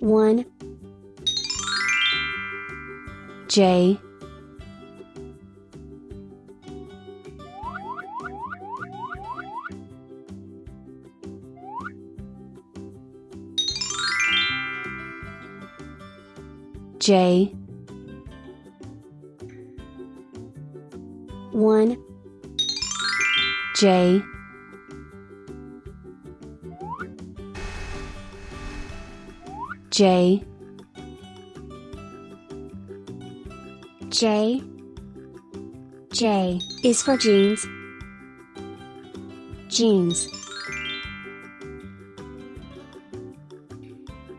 1 J. J. 1 J J. J. J. Is for jeans. Jeans.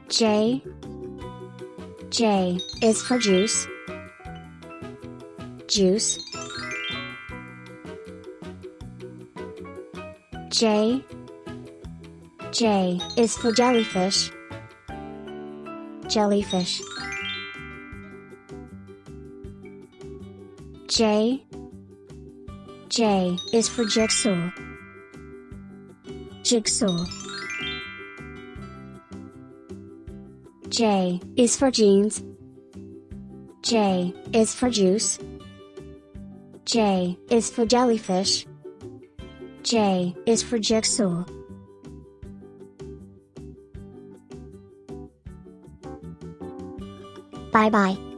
J. J. Is for juice. Juice. J. J. Is for jellyfish jellyfish. J J is for jigsaw. Jigsaw. J is for jeans. J is for juice. J is for jellyfish. J is for jigsaw 拜拜